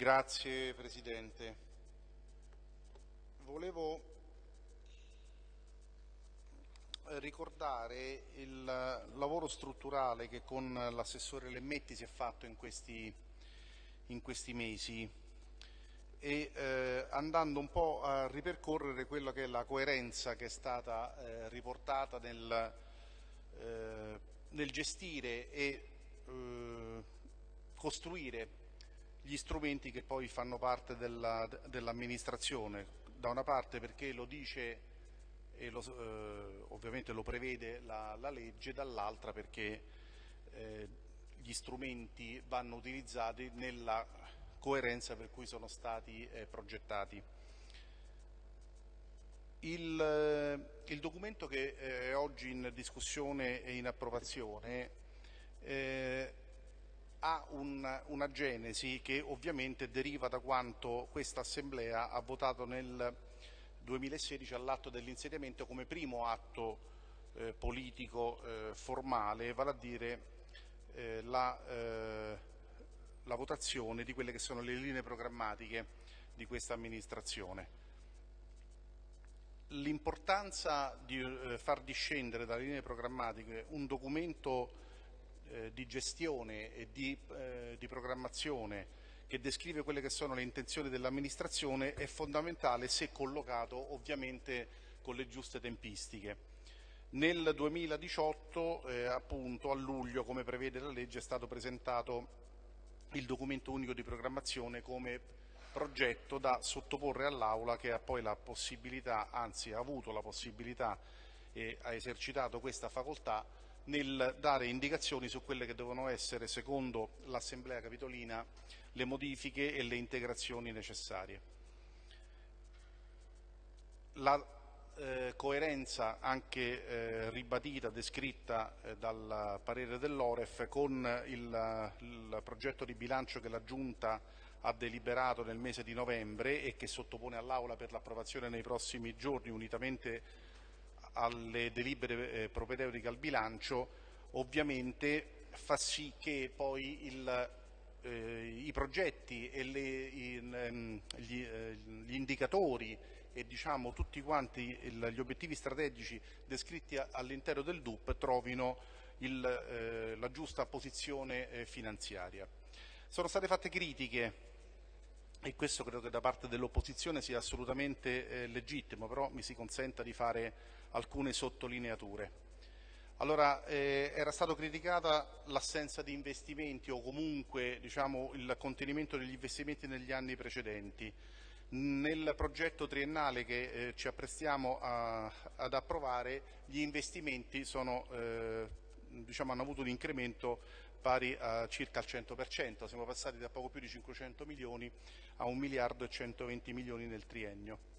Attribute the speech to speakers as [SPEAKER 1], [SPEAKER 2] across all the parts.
[SPEAKER 1] Grazie Presidente. Volevo ricordare il lavoro strutturale che con l'assessore Lemmetti si è fatto in questi, in questi mesi e eh, andando un po' a ripercorrere quella che è la coerenza che è stata eh, riportata nel, eh, nel, gestire e eh, costruire gli strumenti che poi fanno parte dell'amministrazione. Dell da una parte perché lo dice e lo, eh, ovviamente lo prevede la, la legge, dall'altra perché eh, gli strumenti vanno utilizzati nella coerenza per cui sono stati eh, progettati. Il, eh, il, documento che eh, è oggi in discussione e in approvazione eh, ha un, una genesi che ovviamente deriva da quanto questa Assemblea ha votato nel 2016 all'atto dell'insediamento come primo atto eh, politico eh, formale, vale a dire eh, la, eh, la votazione di quelle che sono le linee programmatiche di questa amministrazione. L'importanza di eh, far discendere dalle linee programmatiche un documento eh, di gestione e di, eh, di, programmazione che descrive quelle che sono le intenzioni dell'amministrazione è fondamentale se collocato ovviamente con le giuste tempistiche. Nel 2018, eh, appunto, a luglio, come prevede la legge, è stato presentato il documento unico di programmazione come progetto da sottoporre all'Aula che ha poi la possibilità, anzi ha avuto la possibilità e ha esercitato questa facoltà nel dare indicazioni su quelle che devono essere, secondo l'Assemblea Capitolina, le modifiche e le integrazioni necessarie. La eh, coerenza anche eh, ribadita, descritta eh, dal parere dell'Oref con il, il progetto di bilancio che la Giunta ha deliberato nel mese di novembre e che sottopone all'Aula per l'approvazione nei prossimi giorni unitamente alle delibere eh, propedeutiche al bilancio ovviamente fa sì che poi il, eh, i progetti e le, in, ehm, gli, eh, gli, indicatori e diciamo, tutti quanti il, gli obiettivi strategici descritti all'interno del DUP trovino il, eh, la giusta posizione eh, finanziaria. Sono state fatte critiche e questo credo che da parte dell'opposizione sia assolutamente eh, legittimo, però mi si consenta di fare alcune sottolineature. Allora, eh, era stata criticata l'assenza di investimenti o comunque diciamo, il contenimento degli investimenti negli anni precedenti. Nel progetto triennale che eh, ci apprestiamo a, ad approvare gli investimenti sono, eh, diciamo, hanno avuto un incremento pari a circa al 100%, siamo passati da poco più di 500 milioni a 1 miliardo e 120 milioni nel triennio.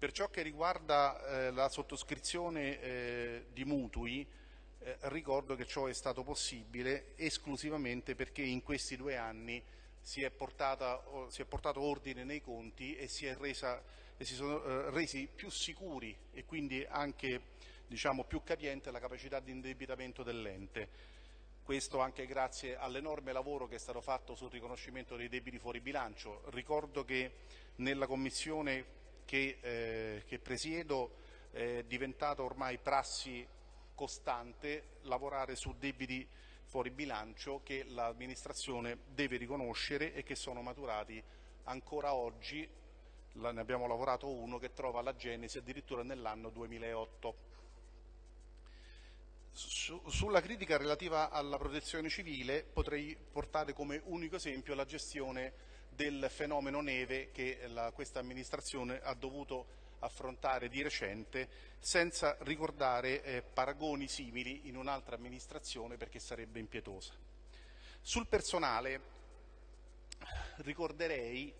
[SPEAKER 1] Per ciò che riguarda eh, la sottoscrizione eh, di mutui, eh, ricordo che ciò è stato possibile esclusivamente perché in questi due anni si è, portata, si è portato ordine nei conti e si, resa, e si sono eh, resi più sicuri e quindi anche diciamo, più capiente la capacità di indebitamento dell'ente questo anche grazie all'enorme lavoro che è stato fatto sul riconoscimento dei debiti fuori bilancio. Ricordo che nella Commissione che, eh, che presiedo è diventata ormai prassi costante lavorare su debiti fuori bilancio che l'amministrazione deve riconoscere e che sono maturati ancora oggi, ne abbiamo lavorato uno che trova la genesi addirittura nell'anno 2008 su, sulla critica relativa alla protezione civile potrei portare come unico esempio la gestione del fenomeno neve che la, questa amministrazione ha dovuto affrontare di recente senza ricordare eh, paragoni simili in un'altra amministrazione perché sarebbe impietosa. Sul personale ricorderei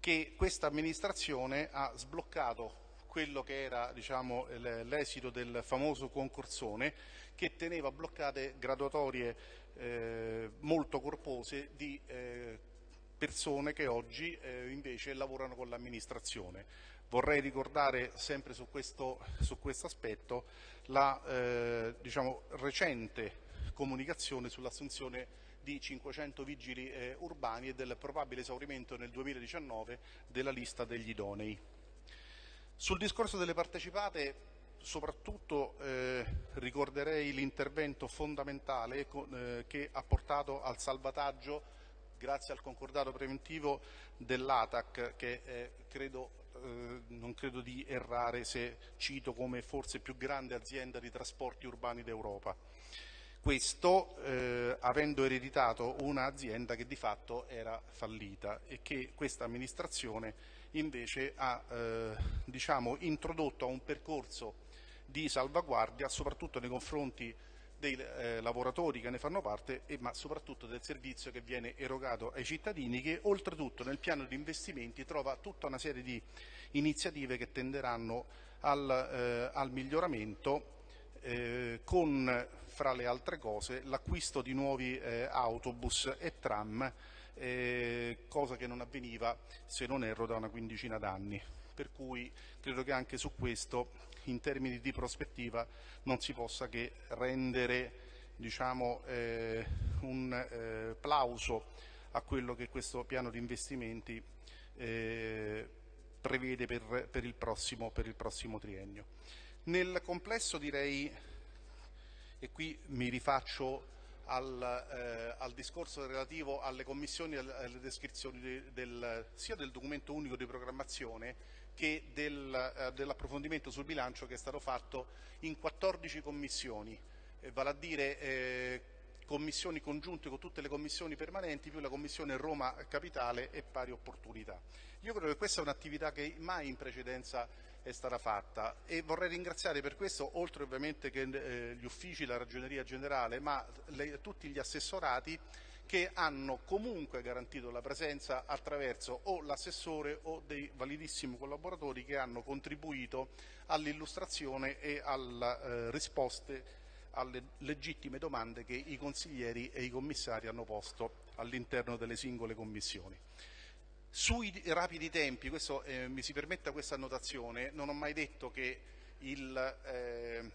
[SPEAKER 1] che questa amministrazione ha sbloccato quello che era diciamo, l'esito del famoso concorsone che teneva bloccate graduatorie eh, molto corpose di eh, persone che oggi eh, invece lavorano con l'amministrazione. Vorrei ricordare sempre su questo, su questo aspetto la eh, diciamo, recente comunicazione sull'assunzione di 500 vigili eh, urbani e del probabile esaurimento nel 2019 della lista degli idonei. Sul discorso delle partecipate soprattutto eh, ricorderei l'intervento fondamentale eh, che ha portato al salvataggio grazie al concordato preventivo dell'ATAC che eh, credo, non credo di errare se cito come forse più grande azienda di trasporti urbani d'Europa. Questo eh, avendo ereditato un'azienda che di fatto era fallita e che questa amministrazione invece ha eh, diciamo, introdotto un percorso di salvaguardia soprattutto nei confronti dei eh, lavoratori che ne fanno parte e, ma soprattutto del servizio che viene erogato ai cittadini che oltretutto nel piano di investimenti trova tutta una serie di iniziative che tenderanno al, eh, al miglioramento eh, con fra le altre cose l'acquisto di nuovi eh, autobus e tram, eh, cosa che non avveniva, se non erro, da una quindicina d'anni. Per cui credo che anche su questo, in termini di prospettiva, non si possa che rendere diciamo, eh, un eh, plauso a quello che questo piano di investimenti eh, prevede per, per, il prossimo, per il prossimo triennio. Nel complesso direi, e qui mi rifaccio al, eh, al discorso relativo alle commissioni e alle descrizioni de, del, sia del documento unico di programmazione che del, eh, dell'approfondimento sul bilancio che è stato fatto in 14 commissioni, eh, vale a dire eh, commissioni congiunte con tutte le commissioni permanenti più la commissione Roma Capitale e pari opportunità. Io credo che questa è un'attività che mai in precedenza è stata fatta e vorrei ringraziare per questo, oltre ovviamente che eh, gli uffici, la ragioneria generale, ma le, tutti gli assessorati che hanno comunque garantito la presenza attraverso o l'assessore o dei validissimi collaboratori che hanno contribuito all'illustrazione e alle eh, risposte alle legittime domande che i consiglieri e i commissari hanno posto all'interno delle singole commissioni. Sui rapidi tempi, questo, eh, mi si permetta questa annotazione, non ho mai detto che il, eh,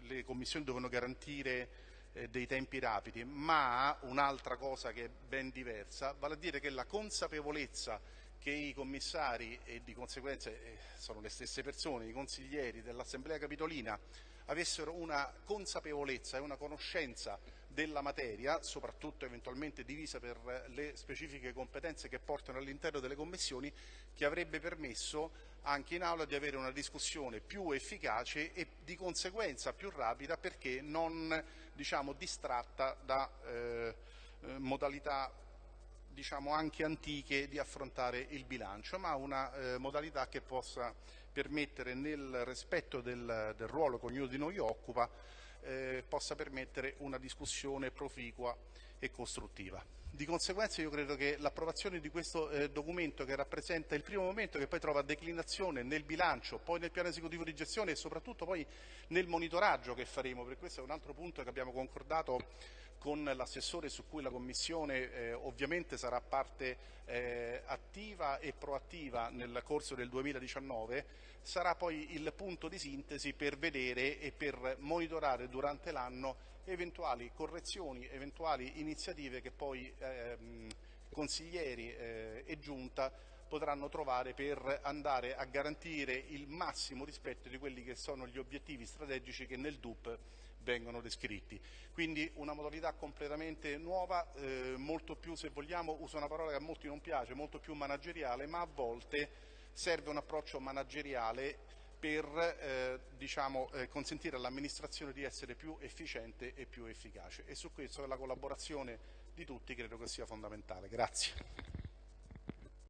[SPEAKER 1] le commissioni devono garantire eh, dei tempi rapidi, ma un'altra cosa che è ben diversa, vale a dire che la consapevolezza che i commissari e di conseguenza eh, sono le stesse persone, i consiglieri dell'Assemblea Capitolina, avessero una consapevolezza e una conoscenza della materia, soprattutto eventualmente divisa per le specifiche competenze che portano all'interno delle commissioni, che avrebbe permesso anche in aula di avere una discussione più efficace e di conseguenza più rapida perché non diciamo, distratta da eh, eh modalità diciamo, anche antiche di affrontare il bilancio, ma una eh, modalità che possa permettere nel rispetto del, del ruolo che ognuno di noi occupa eh, possa permettere una discussione proficua e costruttiva. Di conseguenza io credo che l'approvazione di questo eh, documento che rappresenta il primo momento che poi trova declinazione nel bilancio, poi nel piano esecutivo di gestione e soprattutto poi nel monitoraggio che faremo, perché questo è un altro punto che abbiamo concordato con l'assessore su cui la Commissione eh, ovviamente sarà parte eh, attiva e proattiva nel corso del 2019, sarà poi il punto di sintesi per vedere e per monitorare durante l'anno eventuali correzioni, eventuali iniziative che poi ehm, consiglieri eh, e giunta potranno trovare per andare a garantire il massimo rispetto di quelli che sono gli obiettivi strategici che nel DUP vengono descritti. Quindi una modalità completamente nuova, eh, molto più, se vogliamo, uso una parola che a molti non piace, molto più manageriale, ma a volte serve un approccio manageriale per eh, diciamo, eh, consentire all'amministrazione di essere più efficiente e più efficace e su questo la collaborazione di tutti credo che sia fondamentale. Grazie.